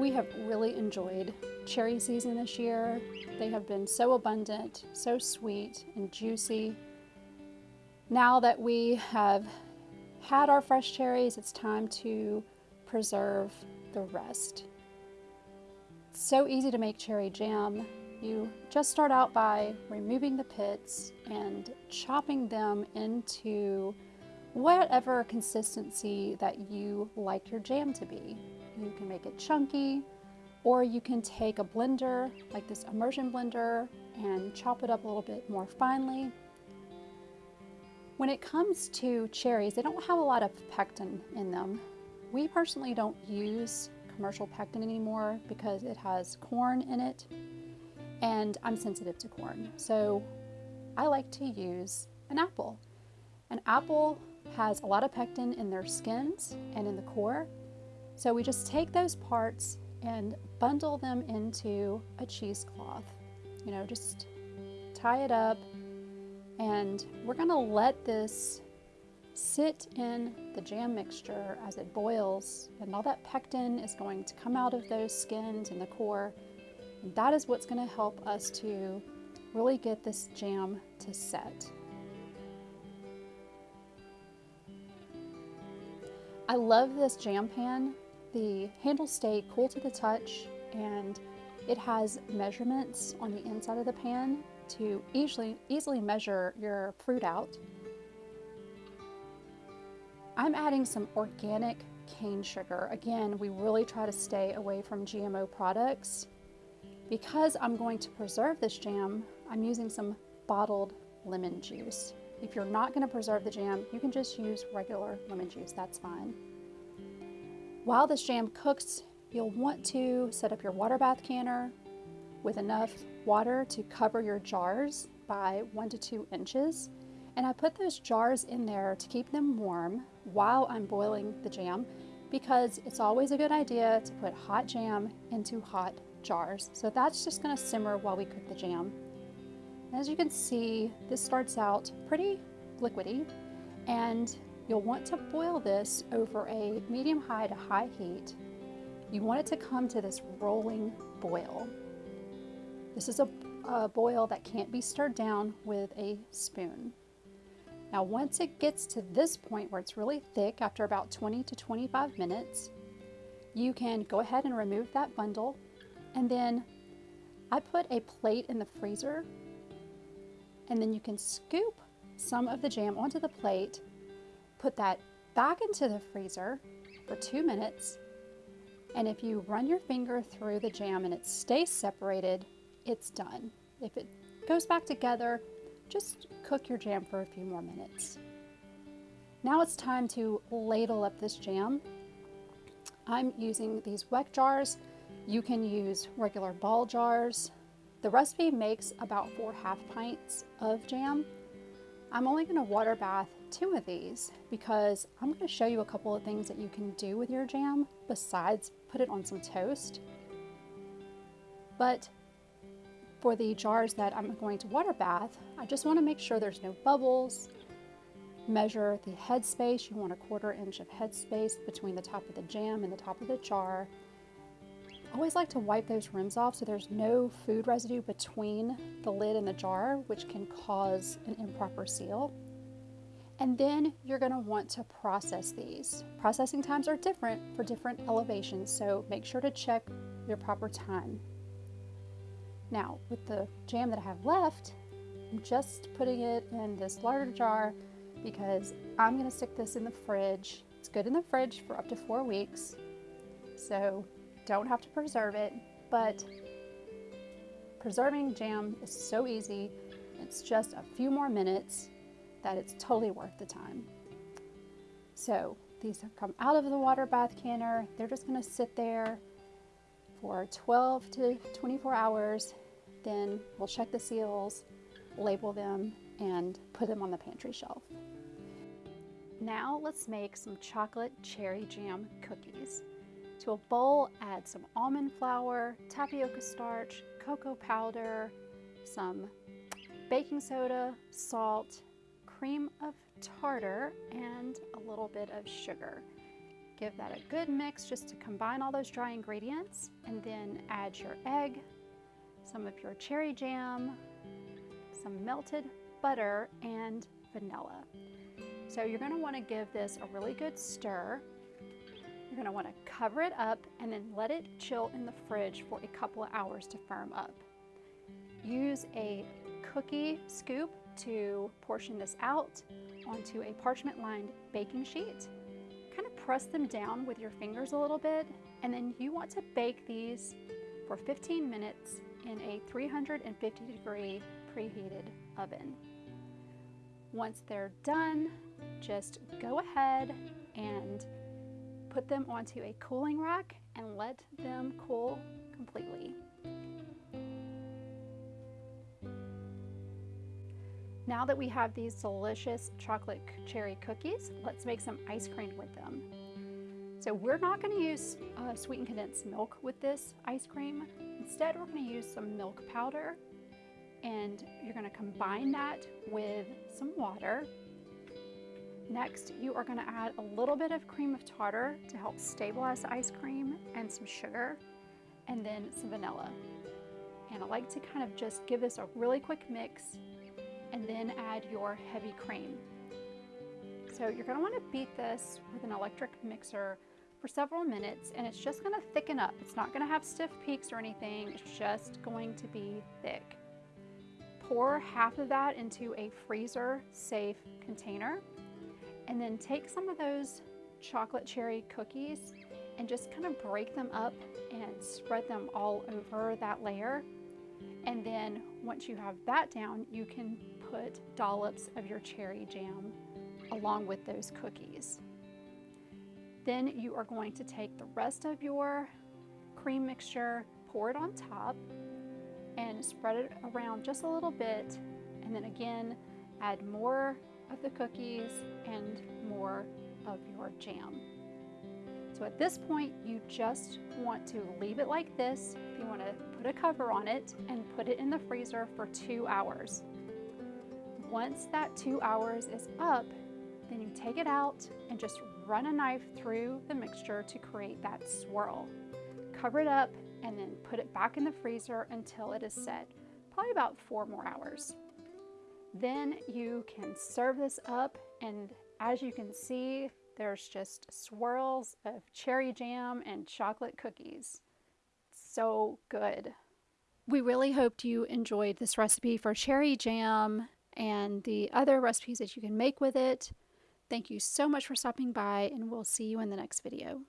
We have really enjoyed cherry season this year. They have been so abundant, so sweet and juicy. Now that we have had our fresh cherries, it's time to preserve the rest. It's so easy to make cherry jam. You just start out by removing the pits and chopping them into whatever consistency that you like your jam to be. You can make it chunky, or you can take a blender, like this immersion blender, and chop it up a little bit more finely. When it comes to cherries, they don't have a lot of pectin in them. We personally don't use commercial pectin anymore because it has corn in it and I'm sensitive to corn. So I like to use an apple. An apple has a lot of pectin in their skins and in the core. So we just take those parts and bundle them into a cheesecloth. You know, just tie it up and we're gonna let this sit in the jam mixture as it boils and all that pectin is going to come out of those skins and the core. And that is what's gonna help us to really get this jam to set. I love this jam pan. The handles stay cool to the touch and it has measurements on the inside of the pan to easily, easily measure your fruit out. I'm adding some organic cane sugar. Again, we really try to stay away from GMO products. Because I'm going to preserve this jam, I'm using some bottled lemon juice. If you're not going to preserve the jam, you can just use regular lemon juice, that's fine. While this jam cooks, you'll want to set up your water bath canner with enough water to cover your jars by one to two inches. And I put those jars in there to keep them warm while I'm boiling the jam because it's always a good idea to put hot jam into hot jars. So that's just gonna simmer while we cook the jam. As you can see, this starts out pretty liquidy and you'll want to boil this over a medium high to high heat. You want it to come to this rolling boil. This is a, a boil that can't be stirred down with a spoon. Now once it gets to this point where it's really thick after about 20 to 25 minutes, you can go ahead and remove that bundle and then I put a plate in the freezer and then you can scoop some of the jam onto the plate, put that back into the freezer for two minutes, and if you run your finger through the jam and it stays separated, it's done. If it goes back together, just cook your jam for a few more minutes. Now it's time to ladle up this jam. I'm using these weck jars. You can use regular ball jars. The recipe makes about four half pints of jam. I'm only gonna water bath two of these because I'm gonna show you a couple of things that you can do with your jam besides put it on some toast. But for the jars that I'm going to water bath, I just wanna make sure there's no bubbles. Measure the head space. You want a quarter inch of head space between the top of the jam and the top of the jar. I Always like to wipe those rims off so there's no food residue between the lid and the jar, which can cause an improper seal. And then you're gonna want to process these. Processing times are different for different elevations, so make sure to check your proper time. Now, with the jam that I have left, I'm just putting it in this larger jar because I'm gonna stick this in the fridge. It's good in the fridge for up to four weeks. So don't have to preserve it, but preserving jam is so easy. It's just a few more minutes that it's totally worth the time. So these have come out of the water bath canner. They're just gonna sit there for 12 to 24 hours. Then we'll check the seals, label them, and put them on the pantry shelf. Now let's make some chocolate cherry jam cookies. To a bowl, add some almond flour, tapioca starch, cocoa powder, some baking soda, salt, cream of tartar, and a little bit of sugar. Give that a good mix just to combine all those dry ingredients and then add your egg, some of your cherry jam, some melted butter, and vanilla. So you're gonna wanna give this a really good stir. You're gonna wanna cover it up and then let it chill in the fridge for a couple of hours to firm up. Use a cookie scoop to portion this out onto a parchment lined baking sheet. Kind of press them down with your fingers a little bit and then you want to bake these for 15 minutes in a 350 degree preheated oven. Once they're done, just go ahead and put them onto a cooling rack and let them cool completely. Now that we have these delicious chocolate cherry cookies, let's make some ice cream with them. So we're not going to use uh, sweetened condensed milk with this ice cream. Instead, we're going to use some milk powder and you're going to combine that with some water. Next, you are going to add a little bit of cream of tartar to help stabilize the ice cream and some sugar and then some vanilla. And I like to kind of just give this a really quick mix and then add your heavy cream. So you're going to want to beat this with an electric mixer for several minutes and it's just going to thicken up. It's not going to have stiff peaks or anything. It's just going to be thick. Pour half of that into a freezer safe container and then take some of those chocolate cherry cookies and just kind of break them up and spread them all over that layer. And then once you have that down, you can put dollops of your cherry jam along with those cookies. Then you are going to take the rest of your cream mixture, pour it on top, and spread it around just a little bit and then again add more of the cookies and more of your jam. So at this point you just want to leave it like this. If you want to put a cover on it and put it in the freezer for two hours. Once that two hours is up, then you take it out and just run a knife through the mixture to create that swirl. Cover it up and then put it back in the freezer until it is set, probably about four more hours. Then you can serve this up and as you can see, there's just swirls of cherry jam and chocolate cookies. So good. We really hoped you enjoyed this recipe for cherry jam and the other recipes that you can make with it. Thank you so much for stopping by and we'll see you in the next video.